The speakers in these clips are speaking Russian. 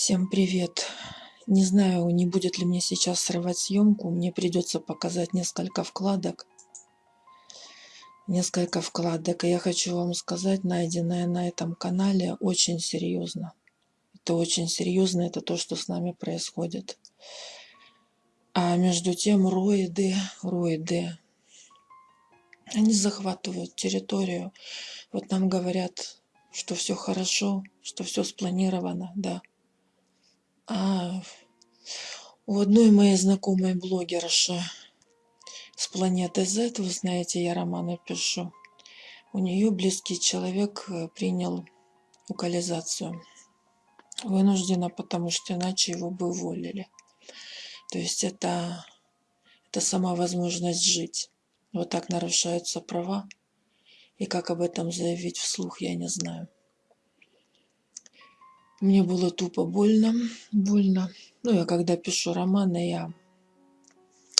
Всем привет! Не знаю, не будет ли мне сейчас срывать съемку. Мне придется показать несколько вкладок. Несколько вкладок. И я хочу вам сказать, найденное на этом канале очень серьезно. Это очень серьезно, это то, что с нами происходит. А между тем роиды, роиды, они захватывают территорию. Вот нам говорят, что все хорошо, что все спланировано, да. А у одной моей знакомой блогерши с планеты Z, вы знаете, я романы пишу, у нее близкий человек э, принял локализацию. Вынужденно, потому что иначе его бы уволили. То есть это, это сама возможность жить. Вот так нарушаются права. И как об этом заявить вслух, я не знаю. Мне было тупо больно, больно. Ну, я когда пишу романы, я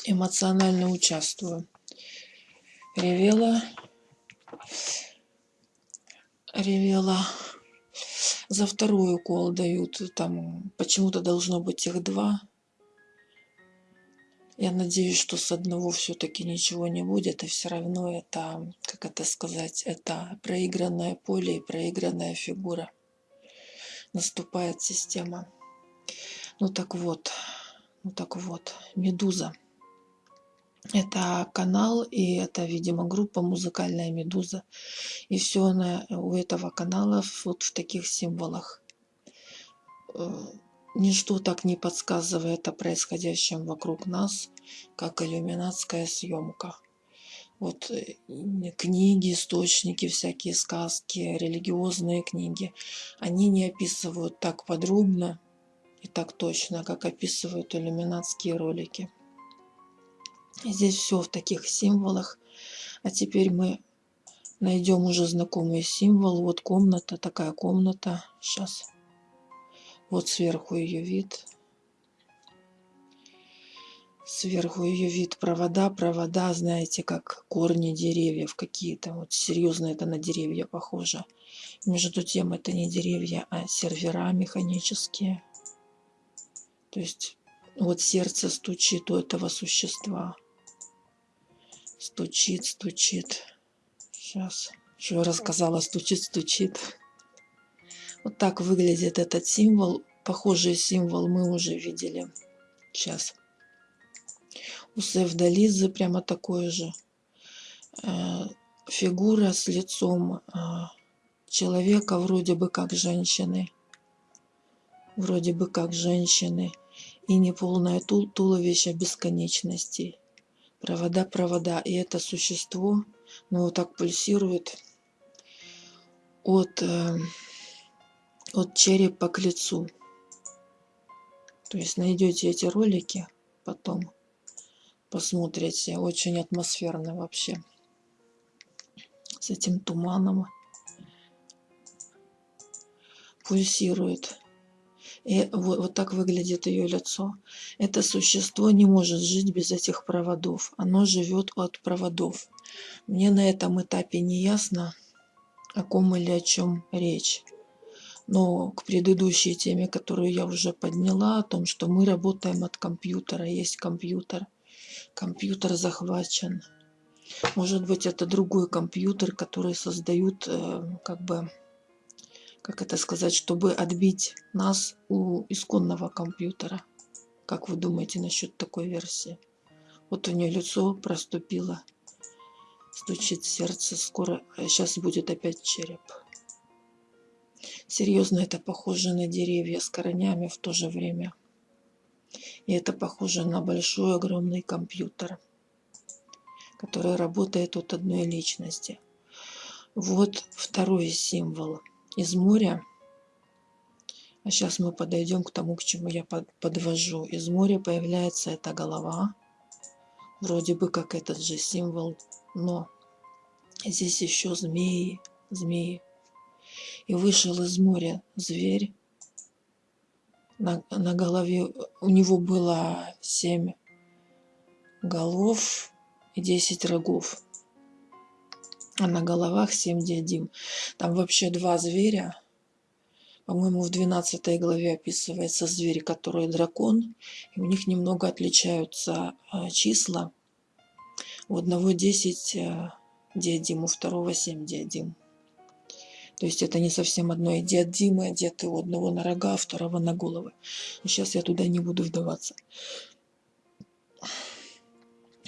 эмоционально участвую. Ревела, ревела. За второй укол дают, там почему-то должно быть их два. Я надеюсь, что с одного все-таки ничего не будет, и все равно это, как это сказать, это проигранное поле и проигранная фигура наступает система. Ну так вот, ну так вот, Медуза. Это канал, и это, видимо, группа музыкальная Медуза. И все она у этого канала вот в таких символах. Э, ничто так не подсказывает о происходящем вокруг нас, как иллюминатская съемка вот э, книги, источники, всякие сказки, религиозные книги, они не описывают так подробно и так точно, как описывают иллюминатские ролики. Здесь все в таких символах. А теперь мы найдем уже знакомый символ. Вот комната, такая комната. Сейчас. Вот сверху ее вид. Сверху ее вид провода, провода, знаете, как корни деревьев какие-то. Вот серьезно это на деревья похоже. Между тем это не деревья, а сервера механические. То есть вот сердце стучит у этого существа. Стучит, стучит. Сейчас. Что я рассказала? Стучит, стучит. Вот так выглядит этот символ. Похожий символ мы уже видели. Сейчас у Севдализы прямо такое же. Э, фигура с лицом э, человека вроде бы как женщины. Вроде бы как женщины. И неполное тул туловище бесконечности. Провода, провода. И это существо, ну вот так пульсирует от, э, от черепа к лицу. То есть найдете эти ролики потом посмотрите. Очень атмосферно вообще. С этим туманом. Пульсирует. И вот, вот так выглядит ее лицо. Это существо не может жить без этих проводов. Оно живет от проводов. Мне на этом этапе не ясно, о ком или о чем речь. Но к предыдущей теме, которую я уже подняла, о том, что мы работаем от компьютера, есть компьютер – компьютер захвачен. Может быть, это другой компьютер, который создают, э, как бы, как это сказать, чтобы отбить нас у исконного компьютера. Как вы думаете насчет такой версии? Вот у нее лицо проступило, стучит сердце, скоро, сейчас будет опять череп. Серьезно, это похоже на деревья с коренями в то же время. И это похоже на большой огромный компьютер, который работает от одной личности. Вот второй символ из моря. А сейчас мы подойдем к тому, к чему я подвожу. Из моря появляется эта голова. Вроде бы как этот же символ, но здесь еще змеи, змеи. И вышел из моря зверь на, на голове у него было семь голов и десять рогов. А на головах семь диадим. Там вообще два зверя. По-моему, в 12 главе описывается зверь, который дракон. И у них немного отличаются а, числа. У одного 10 а, диадим, у второго 7 диадим. То есть это не совсем одно. И диадимы одеты у одного на рога, а второго на головы. Сейчас я туда не буду вдаваться.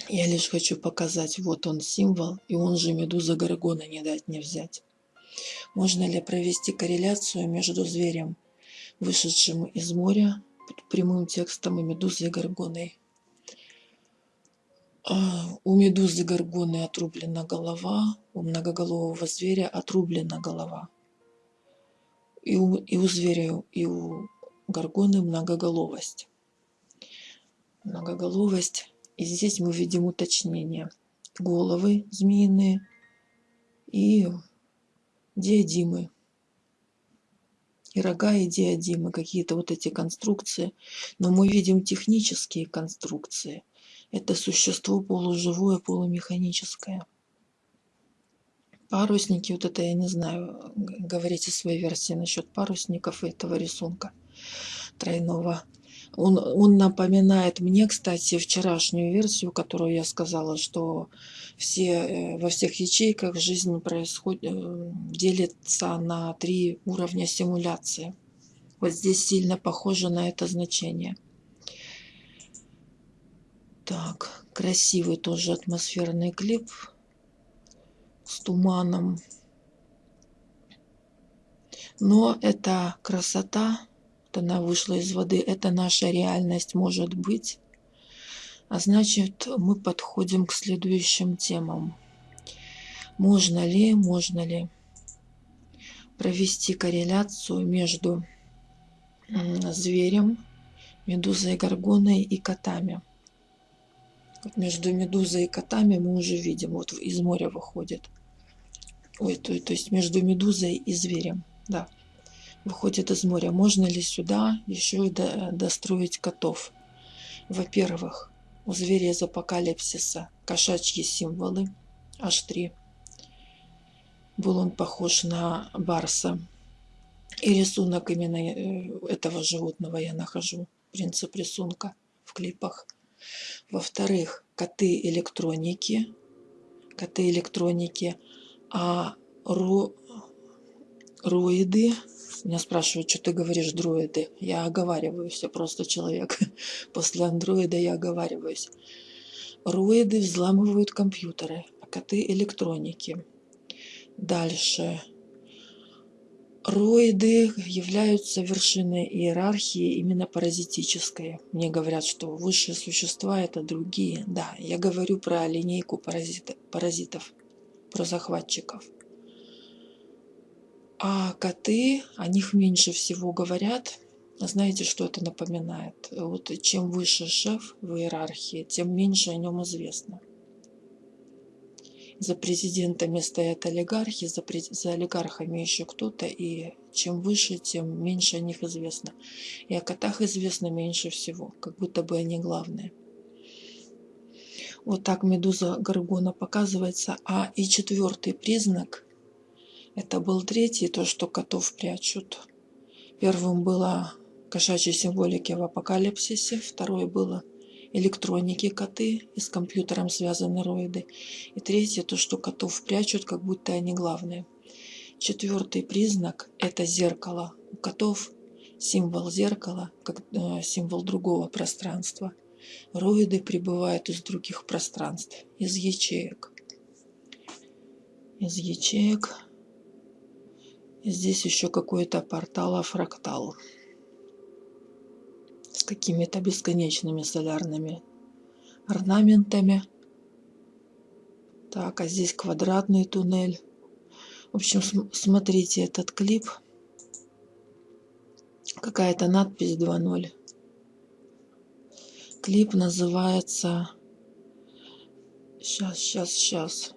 Я лишь хочу показать, вот он символ, и он же медуза Гаргона не дать не взять. Можно ли провести корреляцию между зверем, вышедшим из моря, прямым текстом и медузой Гаргоной? А, у медузы Гаргоны отрублена голова, у многоголового зверя отрублена голова. И у, и у зверя, и у Гаргоны многоголовость. Многоголовость. И здесь мы видим уточнение. Головы змеиные и диадимы. И рога, и диадимы, какие-то вот эти конструкции. Но мы видим технические конструкции. Это существо полуживое, полумеханическое. Парусники, вот это я не знаю, говорите свои версии насчет парусников и этого рисунка тройного. Он, он напоминает мне, кстати, вчерашнюю версию, которую я сказала, что все, э, во всех ячейках жизнь происходит, э, делится на три уровня симуляции. Вот здесь сильно похоже на это значение. Так, красивый тоже атмосферный клип с туманом. Но эта красота, вот она вышла из воды, это наша реальность может быть. А значит, мы подходим к следующим темам. Можно ли, можно ли провести корреляцию между зверем, медузой горгоной и котами? Между медузой и котами мы уже видим, вот из моря выходит. Ой, то, то есть между медузой и зверем, да, выходит из моря. Можно ли сюда еще и до, достроить котов? Во-первых, у зверя из апокалипсиса кошачьи символы, аж три. Был он похож на барса. И рисунок именно э, этого животного я нахожу, принцип рисунка в клипах. Во-вторых, коты электроники, коты электроники, а ро, роиды, меня спрашивают, что ты говоришь дроиды. Я оговариваюсь, я просто человек. После андроида я оговариваюсь. Роиды взламывают компьютеры, а коты электроники. Дальше. Роиды являются вершиной иерархии именно паразитической. Мне говорят, что высшие существа это другие. Да, я говорю про линейку паразитов, про захватчиков. А коты, о них меньше всего говорят. Знаете, что это напоминает? Вот чем выше шеф в иерархии, тем меньше о нем известно. За президентами стоят олигархи, за, за олигархами еще кто-то, и чем выше, тем меньше о них известно. И о котах известно меньше всего, как будто бы они главные. Вот так медуза Гаргона показывается. А и четвертый признак – это был третий, то, что котов прячут. Первым было кошачьей символики в апокалипсисе, второе было электроники коты и с компьютером связаны роиды. И третье, то, что котов прячут, как будто они главные. Четвертый признак – это зеркало. У котов символ зеркала, как э, символ другого пространства. Роиды прибывают из других пространств, из ячеек. Из ячеек Здесь еще какой-то портал афрактал с какими-то бесконечными солярными орнаментами. Так, а здесь квадратный туннель. В общем, смотрите этот клип. Какая-то надпись 2.0. Клип называется... Сейчас, сейчас, сейчас.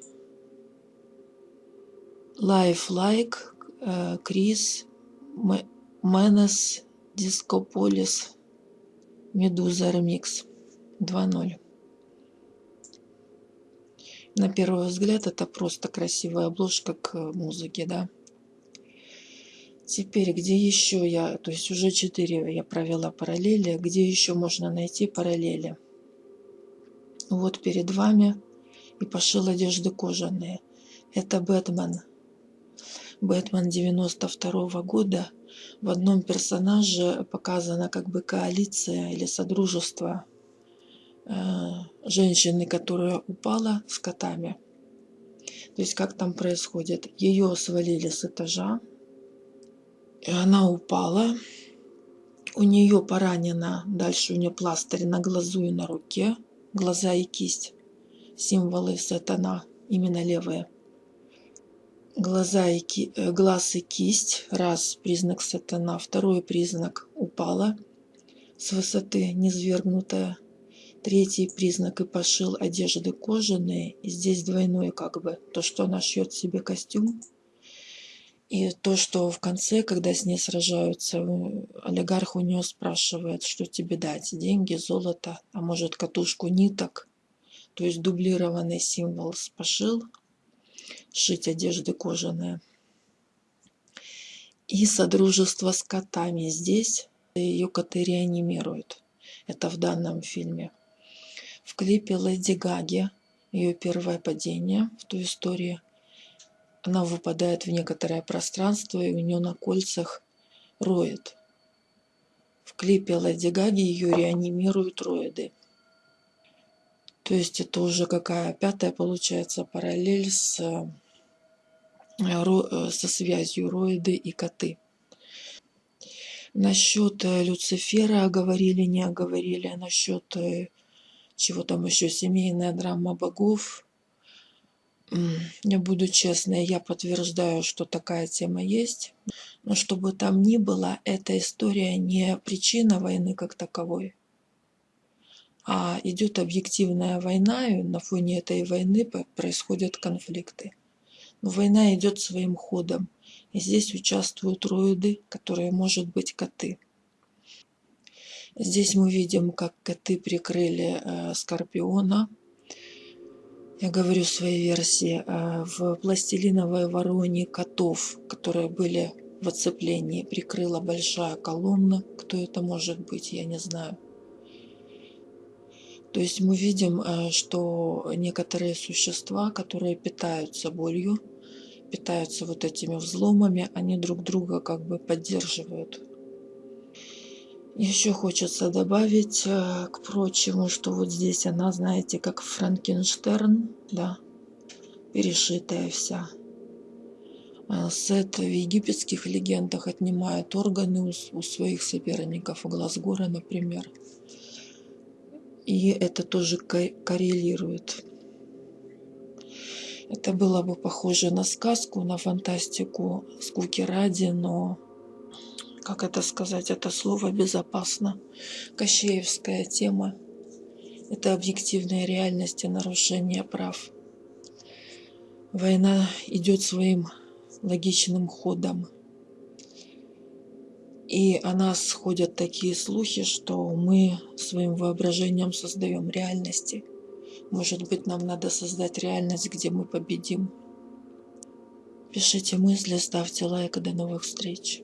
Life Like Э, Крис, Менес, Дискополис, Медуза Ремикс 2.0. На первый взгляд это просто красивая обложка к музыке, да. Теперь, где еще я, то есть уже четыре я провела параллели, где еще можно найти параллели? Вот перед вами и пошил одежды кожаные. Это Бэтмен. Бэтмен 92 -го года. В одном персонаже показана как бы коалиция или содружество э, женщины, которая упала с котами. То есть как там происходит? Ее свалили с этажа, и она упала. У нее поранена, дальше у нее пластырь на глазу и на руке, глаза и кисть, символы сатана, именно левые глаза и ки... Э, глаз и кисть, раз признак сатана, второй признак упала с высоты, низвергнутая, третий признак и пошил одежды кожаные, и здесь двойное как бы, то, что она шьет себе костюм, и то, что в конце, когда с ней сражаются, олигарх у нее спрашивает, что тебе дать, деньги, золото, а может катушку ниток, то есть дублированный символ пошил, шить одежды кожаные. И содружество с котами. Здесь ее коты реанимируют. Это в данном фильме. В клипе Леди Гаги, ее первое падение в той истории, она выпадает в некоторое пространство, и у нее на кольцах роет. В клипе Леди Гаги ее реанимируют роиды. То есть это уже какая пятая получается параллель с Э, со связью роиды и коты. Насчет э, Люцифера говорили, не оговорили, а насчет э, чего там еще, семейная драма богов. Я буду честной, я подтверждаю, что такая тема есть. Но чтобы там ни было, эта история не причина войны как таковой, а идет объективная война, и на фоне этой войны происходят конфликты. Но война идет своим ходом. И здесь участвуют роиды, которые, может быть, коты. Здесь мы видим, как коты прикрыли э, Скорпиона. Я говорю своей версии. Э, в пластилиновой вороне котов, которые были в оцеплении, прикрыла большая колонна. Кто это может быть, я не знаю. То есть мы видим, э, что некоторые существа, которые питаются болью, питаются вот этими взломами, они друг друга как бы поддерживают. Еще хочется добавить э, к прочему, что вот здесь она, знаете, как Франкенштерн, да, перешитая вся. А Сет в египетских легендах отнимает органы у своих соперников, у Глазгора, например. И это тоже коррелирует. Это было бы похоже на сказку, на фантастику, скуки ради, но, как это сказать, это слово безопасно. Кощеевская тема – это объективная реальность и нарушение прав. Война идет своим логичным ходом. И о нас ходят такие слухи, что мы своим воображением создаем реальности – может быть, нам надо создать реальность, где мы победим. Пишите мысли, ставьте лайк. До новых встреч.